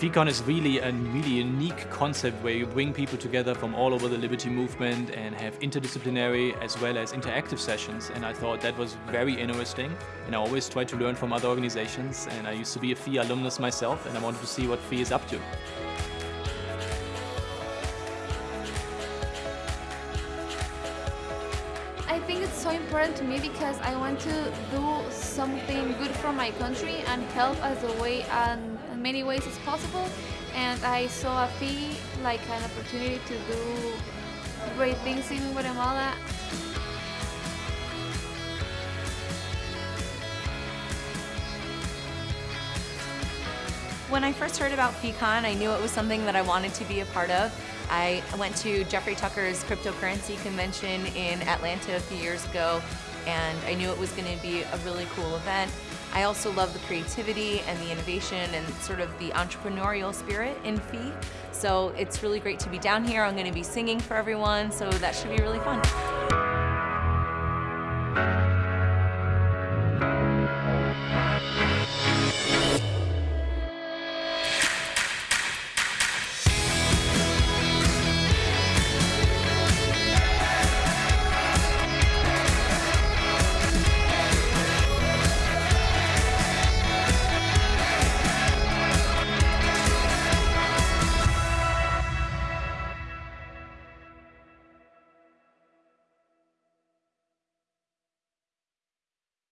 FeeCon is really a really unique concept where you bring people together from all over the Liberty movement and have interdisciplinary as well as interactive sessions. And I thought that was very interesting. And I always try to learn from other organizations. And I used to be a FEE alumnus myself and I wanted to see what FEE is up to. Think it's so important to me because I want to do something good for my country and help as a way and in many ways as possible. And I saw a FEE like an opportunity to do great things in Guatemala. When I first heard about FeeCon, I knew it was something that I wanted to be a part of. I went to Jeffrey Tucker's cryptocurrency convention in Atlanta a few years ago, and I knew it was going to be a really cool event. I also love the creativity and the innovation and sort of the entrepreneurial spirit in FEE. So it's really great to be down here. I'm going to be singing for everyone, so that should be really fun.